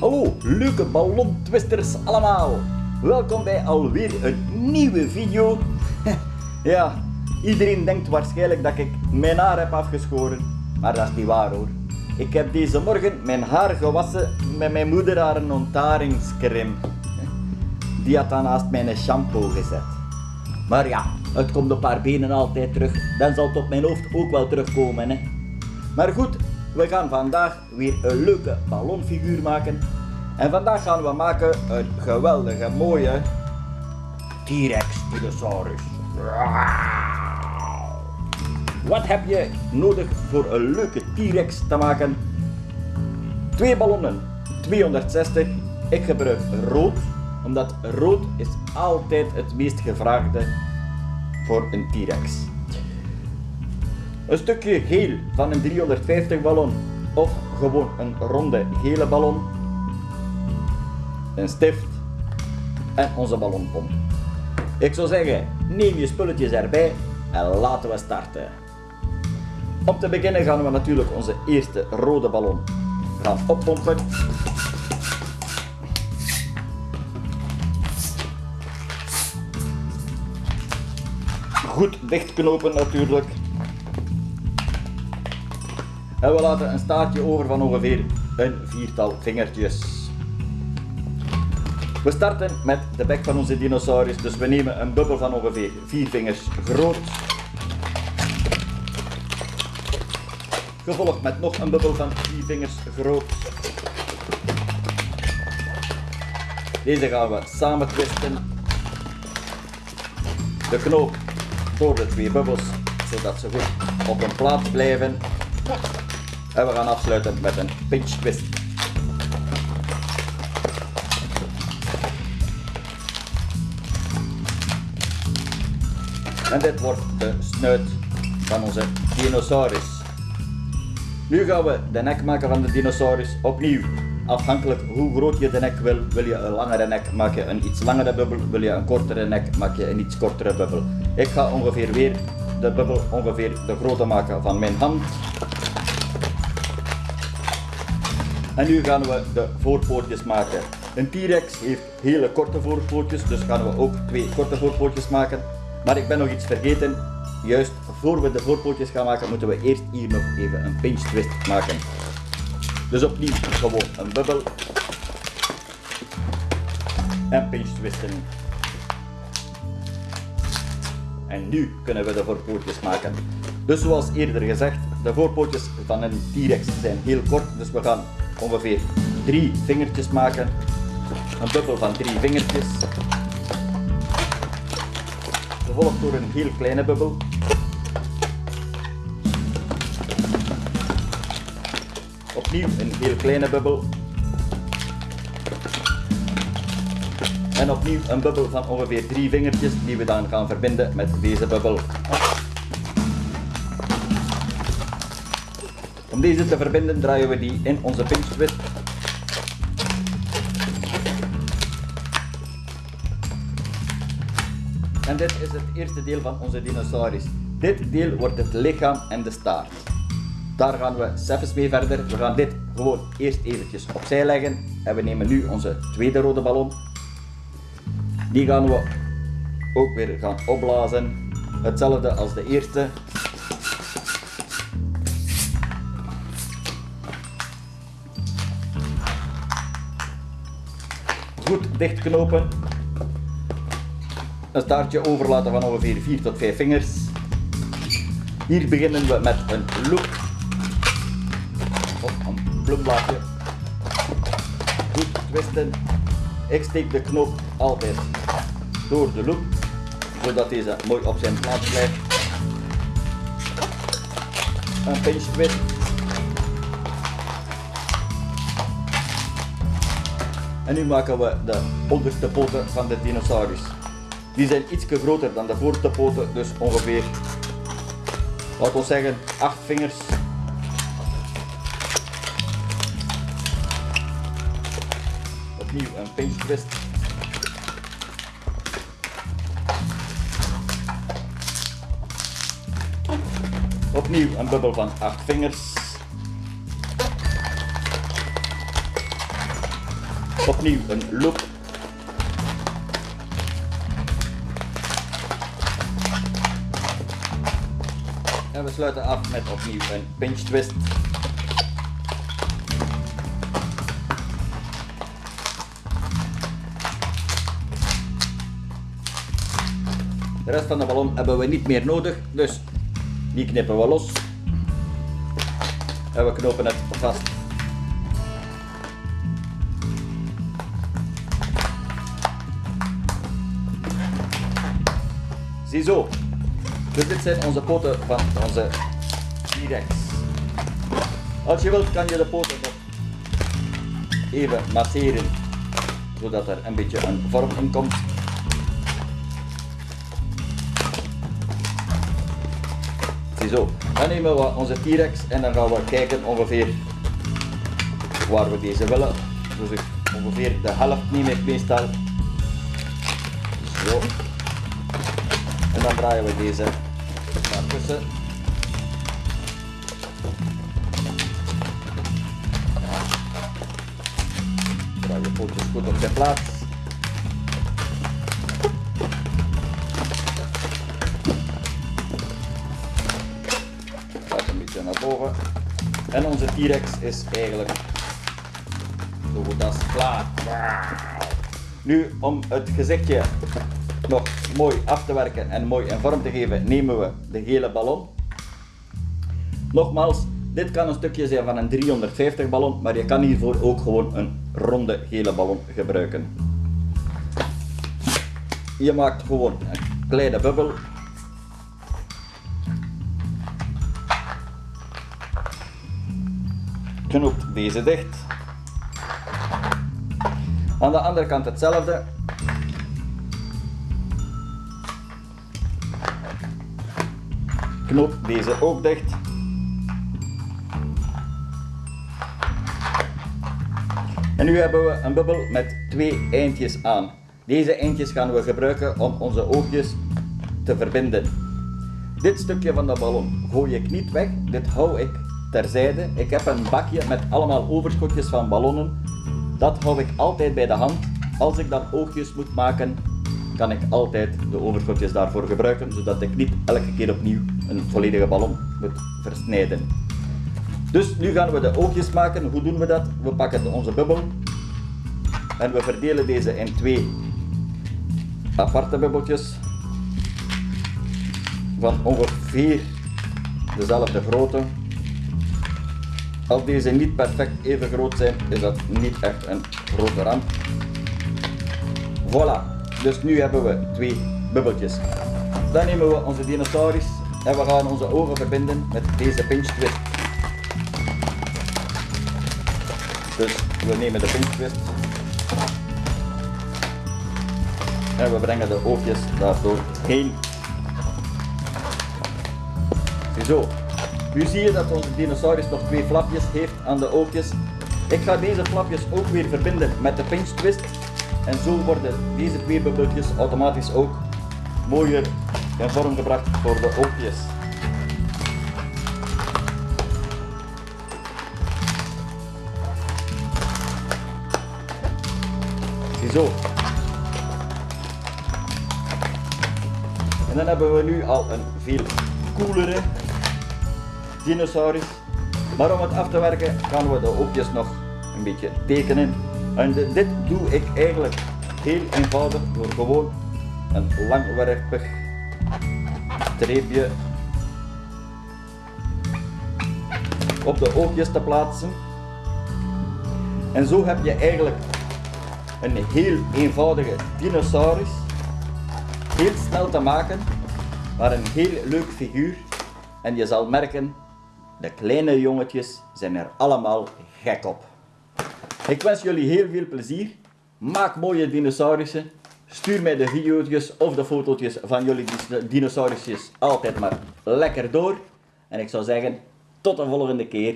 Hallo, leuke ballontwisters allemaal. Welkom bij alweer een nieuwe video. Ja, iedereen denkt waarschijnlijk dat ik mijn haar heb afgeschoren, maar dat is niet waar hoor. Ik heb deze morgen mijn haar gewassen met mijn moeder haar een ontaringscreme. Die had dan naast mijn shampoo gezet. Maar ja, het komt op haar benen altijd terug. Dan zal het op mijn hoofd ook wel terugkomen. Hè. Maar goed, we gaan vandaag weer een leuke ballonfiguur maken. En vandaag gaan we maken een geweldige mooie T-Rex Spinosaurus. Wat heb je nodig voor een leuke T-Rex te maken? Twee ballonnen, 260. Ik gebruik rood, omdat rood is altijd het meest gevraagde voor een T-Rex. Een stukje geel van een 350 ballon of gewoon een ronde gele ballon. Een stift en onze ballonpomp. Ik zou zeggen, neem je spulletjes erbij en laten we starten. Om te beginnen gaan we natuurlijk onze eerste rode ballon gaan oppompen. Goed dichtknopen natuurlijk. En we laten een staartje over van ongeveer een viertal vingertjes. We starten met de bek van onze dinosaurus, dus we nemen een bubbel van ongeveer vier vingers groot. Gevolgd met nog een bubbel van vier vingers groot. Deze gaan we samen twisten. De knoop door de twee bubbels, zodat ze goed op hun plaats blijven. En we gaan afsluiten met een pinch twist. En dit wordt de snuit van onze dinosaurus. Nu gaan we de nek maken van de dinosaurus. Opnieuw, afhankelijk hoe groot je de nek wil. Wil je een langere nek, maak je een iets langere bubbel. Wil je een kortere nek, maak je een iets kortere bubbel. Ik ga ongeveer weer de bubbel ongeveer de grootte maken van mijn hand. En nu gaan we de voorpootjes maken. Een T-Rex heeft hele korte voorpootjes, dus gaan we ook twee korte voorpootjes maken. Maar ik ben nog iets vergeten. Juist voor we de voorpootjes gaan maken, moeten we eerst hier nog even een pinch twist maken. Dus opnieuw gewoon een bubbel. En pinch twisten. En nu kunnen we de voorpootjes maken. Dus zoals eerder gezegd, de voorpootjes van een T-Rex zijn heel kort, dus we gaan ongeveer drie vingertjes maken. Een bubbel van drie vingertjes. Gevolgd door een heel kleine bubbel. Opnieuw een heel kleine bubbel. En opnieuw een bubbel van ongeveer drie vingertjes die we dan gaan verbinden met deze bubbel. Om deze te verbinden draaien we die in onze pinch twist. En dit is het eerste deel van onze dinosaurus. Dit deel wordt het lichaam en de staart. Daar gaan we zelfs mee verder. We gaan dit gewoon eerst eventjes opzij leggen. En we nemen nu onze tweede rode ballon. Die gaan we ook weer gaan opblazen. Hetzelfde als de eerste. Goed dichtknopen. Een staartje overlaten van ongeveer 4 tot 5 vingers. Hier beginnen we met een loop. Of een plumblaadje. Goed twisten. Ik steek de knoop altijd door de loop, zodat deze mooi op zijn plaats blijft. Een pinch twist. En nu maken we de onderste poten van de dinosaurus. Die zijn iets groter dan de voorste poten, dus ongeveer, laten we zeggen, 8 vingers. Opnieuw een pinch twist. Opnieuw een bubbel van 8 vingers. Opnieuw een loop. En we sluiten af met opnieuw een pinch twist. De rest van de ballon hebben we niet meer nodig, dus die knippen we los. En we knopen het vast. Ziezo. Dus dit zijn onze poten van onze T-Rex. Als je wilt kan je de poten nog even masseren, zodat er een beetje een vorm in komt. Ziezo. Dan nemen we onze T-Rex en dan gaan we kijken ongeveer waar we deze willen. Dus ik ongeveer de helft neem ik meestal. En dan draaien we deze naar tussen. Draai je pootjes goed op zijn plaats. Gaat een beetje naar boven. En onze T-Rex is eigenlijk zo goed als klaar. Nu om het gezichtje nog mooi af te werken en mooi in vorm te geven, nemen we de gele ballon. Nogmaals, dit kan een stukje zijn van een 350 ballon, maar je kan hiervoor ook gewoon een ronde gele ballon gebruiken. Je maakt gewoon een kleine bubbel. Knoopt deze dicht. Aan de andere kant hetzelfde. Knoop deze ook dicht. En nu hebben we een bubbel met twee eindjes aan. Deze eindjes gaan we gebruiken om onze oogjes te verbinden. Dit stukje van de ballon gooi ik niet weg, dit hou ik terzijde. Ik heb een bakje met allemaal overschotjes van ballonnen. Dat hou ik altijd bij de hand. Als ik dan oogjes moet maken, kan ik altijd de overschotjes daarvoor gebruiken, zodat ik niet elke keer opnieuw een volledige ballon moet versnijden. Dus nu gaan we de oogjes maken. Hoe doen we dat? We pakken onze bubbel en we verdelen deze in twee aparte bubbeltjes van ongeveer dezelfde grootte. Als deze niet perfect even groot zijn, is dat niet echt een grote ramp. Voilà, dus nu hebben we twee bubbeltjes. Dan nemen we onze dinosaurus en we gaan onze ogen verbinden met deze pinch twist. Dus we nemen de pinch twist en we brengen de oogjes daardoor heen. Ziezo. Nu zie je dat onze dinosaurus nog twee flapjes heeft aan de oogjes. Ik ga deze flapjes ook weer verbinden met de pinch twist. En zo worden deze twee bubbeltjes automatisch ook mooier in vorm gebracht voor de oogjes. Ziezo. En dan hebben we nu al een veel coolere dinosaurus. Maar om het af te werken gaan we de oogjes nog een beetje tekenen. En dit doe ik eigenlijk heel eenvoudig door gewoon een langwerpig streepje op de oogjes te plaatsen. En zo heb je eigenlijk een heel eenvoudige dinosaurus. Heel snel te maken, maar een heel leuk figuur. En je zal merken, de kleine jongetjes zijn er allemaal gek op. Ik wens jullie heel veel plezier. Maak mooie dinosaurussen. Stuur mij de video's of de fotootjes van jullie dinosaurusjes altijd maar lekker door. En ik zou zeggen, tot de volgende keer.